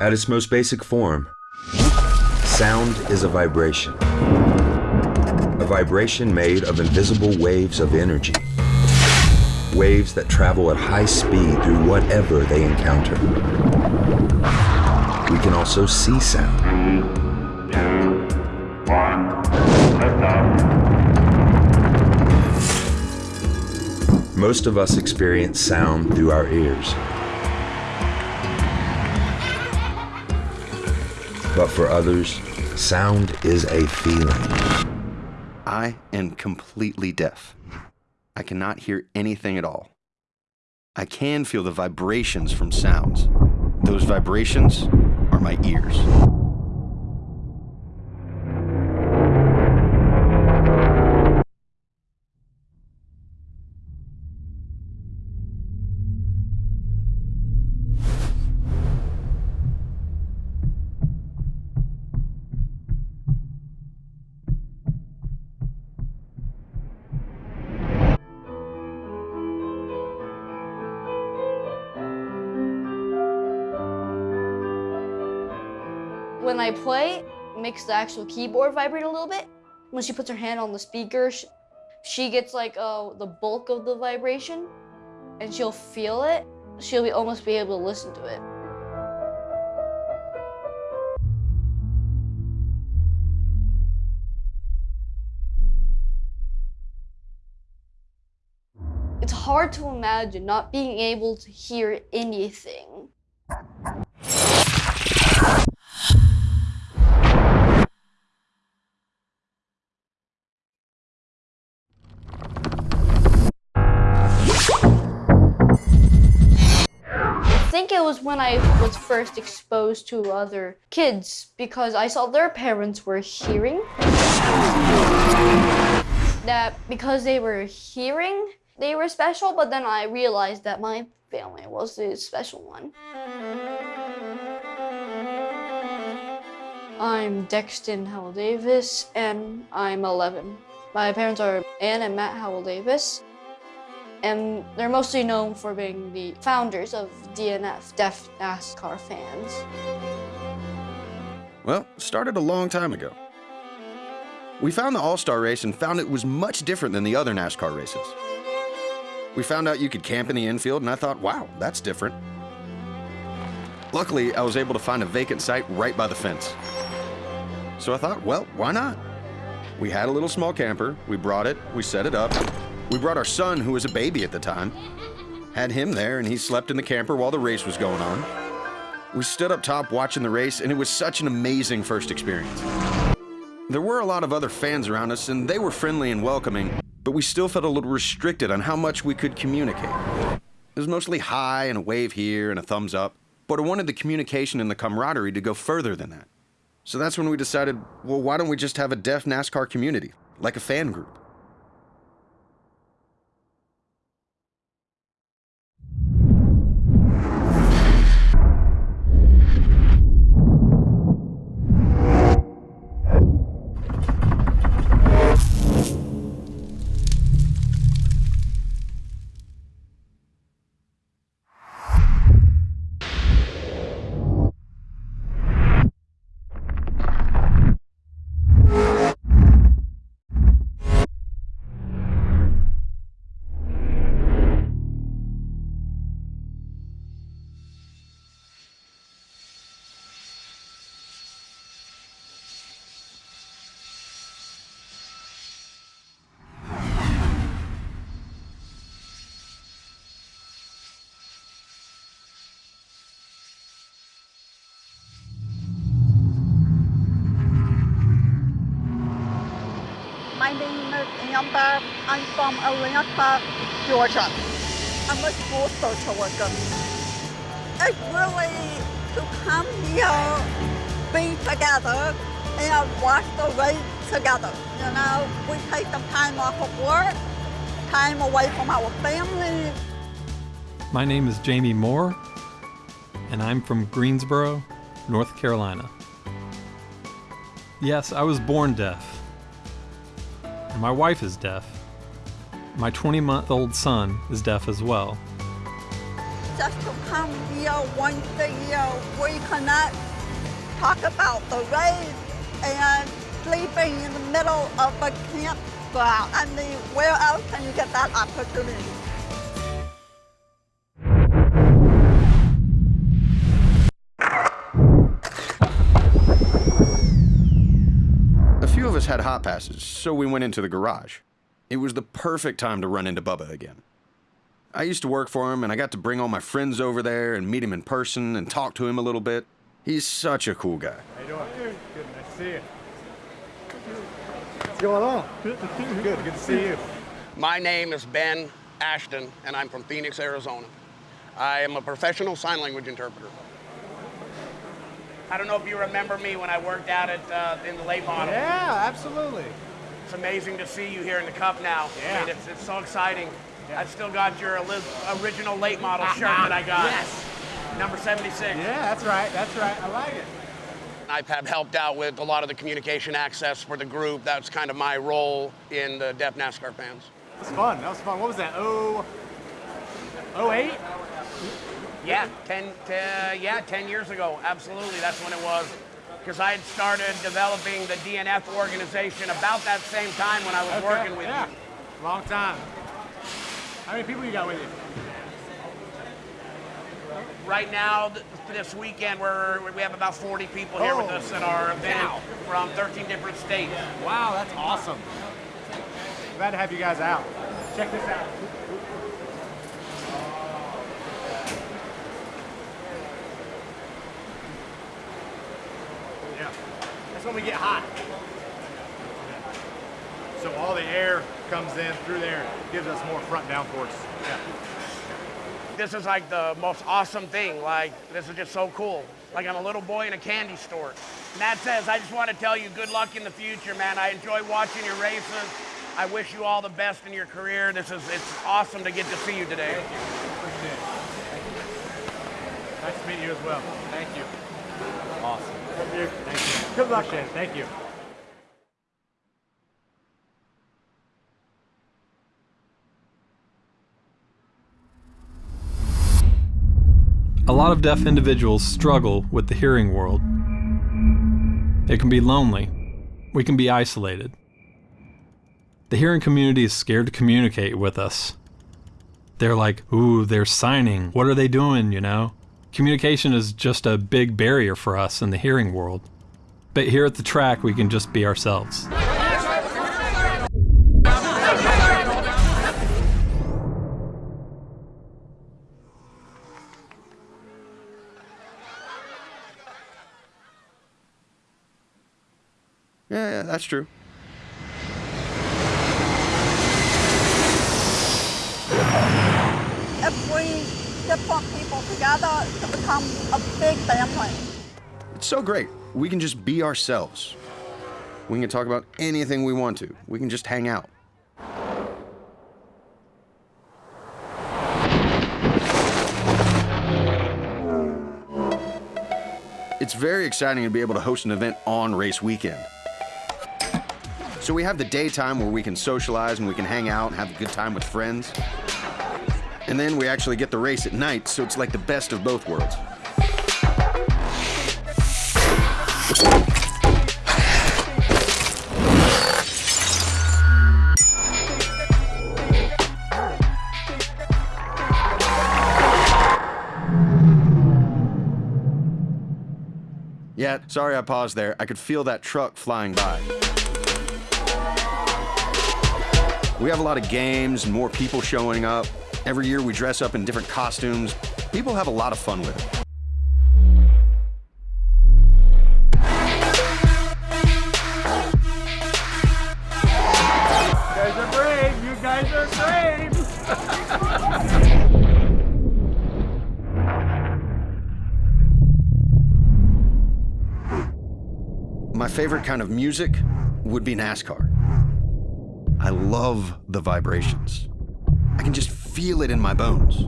At its most basic form, sound is a vibration. A vibration made of invisible waves of energy. Waves that travel at high speed through whatever they encounter. We can also see sound. Most of us experience sound through our ears. But for others, sound is a feeling. I am completely deaf. I cannot hear anything at all. I can feel the vibrations from sounds. Those vibrations are my ears. When I play, it makes the actual keyboard vibrate a little bit. When she puts her hand on the speaker, sh- she gets like uh, the bulk of the vibration, and she'll feel it. She'll be, almost be able to listen to it. It's hard to imagine not being able to hear anything. Think it was when I was first exposed to other kids because I saw their parents were hearing. That because they were hearing, they were special, but then I realized that my family was the special one. I'm Dexton Howell Davis and I'm 11. My parents are Ann and Matt Howell Davis and they're mostly known for being the founders of DNF, Deaf NASCAR fans. Well, started a long time ago. We found the All Star race and found it was much different than the other NASCAR races. We found out you could camp in the infield, and I thought, wow, that's different. Luckily, I was able to find a vacant site right by the fence. So I thought, well, why not? We had a little small camper, we brought it, we set it up. We brought our son, who was a baby at the time, had him there, and he slept in the camper while the race was going on. We stood up top watching the race, and it was such an amazing first experience. There were a lot of other fans around us, and they were friendly and welcoming, but we still felt a little restricted on how much we could communicate. It was mostly hi and a wave here and a thumbs up, but I wanted the communication and the camaraderie to go further than that. So that's when we decided, well, why don't we just have a deaf NASCAR community, like a fan group? I'm from Atlanta, Georgia. I'm a school social worker. It's really to come here, be together, and watch the race together. You know, we take some time off of work, time away from our family. My name is Jamie Moore, and I'm from Greensboro, North Carolina. Yes, I was born deaf. My wife is deaf. My 20 month old son is deaf as well. just to come here once a year. We cannot talk about the race and sleeping in the middle of a campground. I mean, where else can you get that opportunity? Had hot passes, so we went into the garage. It was the perfect time to run into Bubba again. I used to work for him, and I got to bring all my friends over there and meet him in person and talk to him a little bit. He's such a cool guy. How you doing? Good, nice to see you. What's going on? Good, good to see you. My name is Ben Ashton, and I'm from Phoenix, Arizona. I am a professional sign language interpreter. I don't know if you remember me when I worked out at uh, in the late model. Yeah, absolutely. It's amazing to see you here in the cup now. Yeah. I mean, it's, it's so exciting. Yeah. I've still got your original late model shirt that I got. Yes. Number 76. Yeah, that's right. That's right. I like it. I have helped out with a lot of the communication access for the group. That's kind of my role in the Deaf NASCAR fans. It was fun. That was fun. What was that? Oh, oh eight. Yeah, 10, t- yeah, 10 years ago. Absolutely, that's when it was. Because I had started developing the DNF organization about that same time when I was Okay, working with yeah. you. Long time. How many people you got with you? Right now, th- this weekend, we're, we have about 40 people here with Oh, us at our event wow. from 13 different states. Wow, that's awesome. Glad to have you guys out. Check this out. When we get hot. So all the air comes in through there, gives us more front downforce. Yeah. This is like the most awesome thing. Like, this is just so cool. Like, I'm a little boy in a candy store. Matt says, I just want to tell you good luck in the future, man. I enjoy watching your races. I wish you all the best in your career. This is, it's awesome to get to see you today. Appreciate it. Thank you. Nice to meet you as well. Thank you. Awesome. Thank you. Good luck. Appreciate it. Thank you. A lot of deaf individuals struggle with the hearing world. It can be lonely. We can be isolated. The hearing community is scared to communicate with us. They're like, ooh, they're signing. What are they doing, you know? Communication is just a big barrier for us in the hearing world. But here at the track, we can just be ourselves. Yeah, yeah, that's true. If we get put people together to become a big family. It's so great. We can just be ourselves. We can talk about anything we want to. We can just hang out. It's very exciting to be able to host an event on race weekend. So we have the daytime where we can socialize and we can hang out and have a good time with friends. And then we actually get the race at night, so it's like the best of both worlds. Yeah, sorry I paused there. I could feel that truck flying by. We have a lot of games more people showing up. Every year we dress up in different costumes. People have a lot of fun with it. Favorite kind of music would be NASCAR. I love the vibrations. I can just feel it in my bones.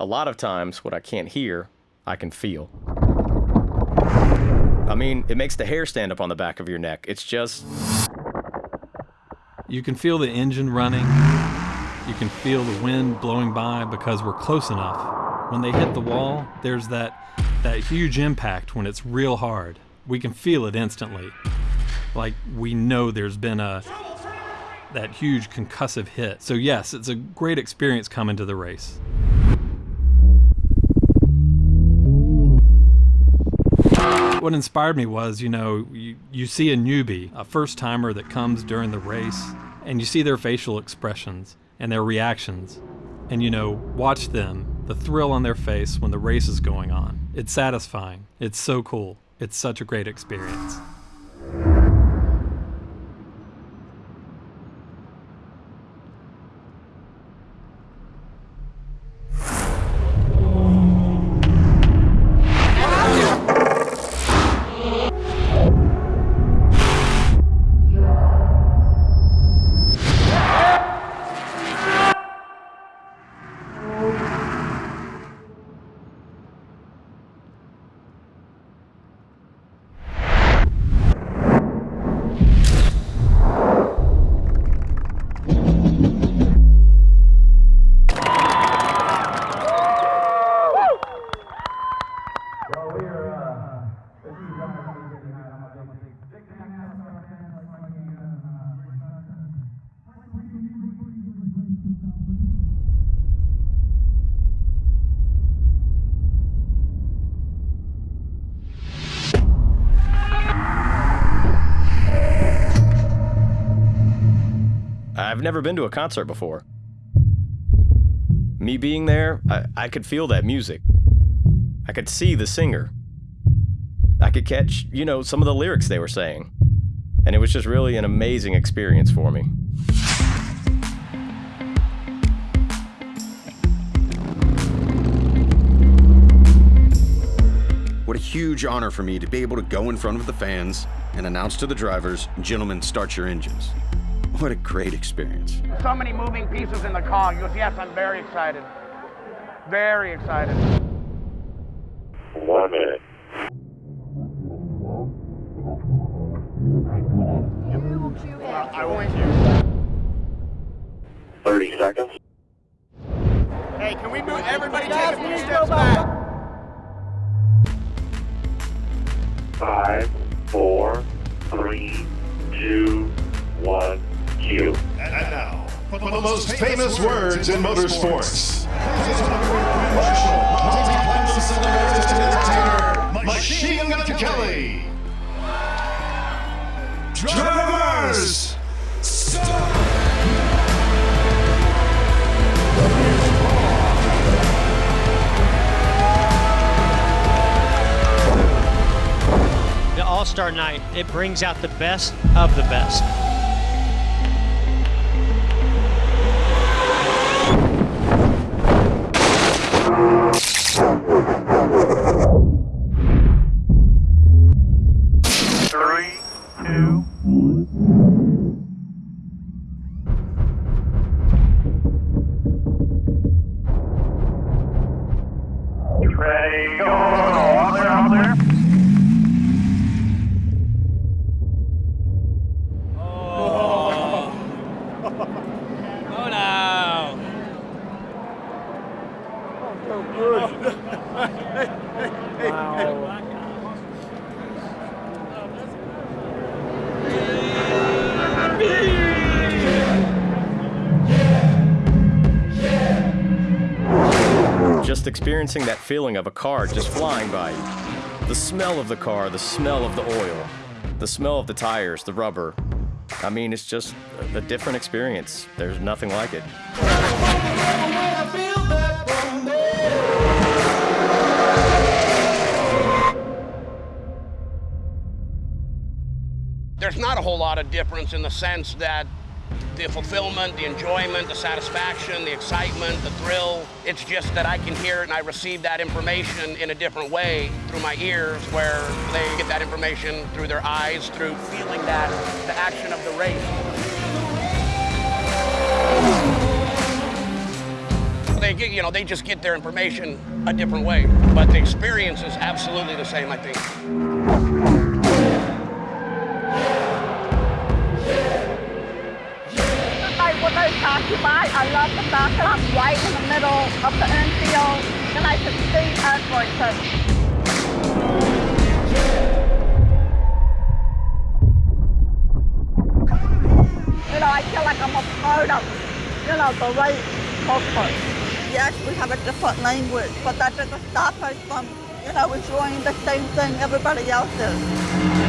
A lot of times, what I can't hear, I can feel. I mean, it makes the hair stand up on the back of your neck. It's just, You can feel the engine running. You can feel the wind blowing by because we're close enough. When they hit the wall, there's that that huge impact when it's real hard. We can feel it instantly. Like we know there's been a that huge concussive hit. So yes, it's a great experience coming to the race. What inspired me was, you know, you, you see a newbie, a first timer that comes during the race, and you see their facial expressions and their reactions. And, you know, watch them, the thrill on their face when the race is going on. It's satisfying. It's so cool. It's such a great experience. I've never been to a concert before. Me being there, I, I could feel that music. I could see the singer. I could catch, you know, some of the lyrics they were saying. And it was just really an amazing experience for me. What a huge honor for me to be able to go in front of the fans and announce to the drivers, gentlemen, start your engines. What a great experience. So many moving pieces in the car. He goes, yes, I'm very excited. Very excited. One minute. I want you. 30 seconds. Now, for the most famous words in motorsports. Machine Gun Kelly. Drivers, stop! The All Star Night, it brings out the best of the best. Experiencing that feeling of a car just flying by you. The smell of the car, the smell of the oil, the smell of the tires, the rubber. I mean, it's just a different experience. There's nothing like it. There's not a whole lot of difference in the sense that the fulfillment, the enjoyment, the satisfaction, the excitement, the thrill, it's just that I can hear it and I receive that information in a different way through my ears where they get that information through their eyes, through feeling that, the action of the race. They get, you know, they just get their information a different way, but the experience is absolutely the same, I think. I love the fact that I'm right in the middle of the infield and I can see everything. You know, I feel like I'm a part of, you know, the right culture. Yes, we have a different language, but that doesn't stop us from, you know, enjoying the same thing everybody else is.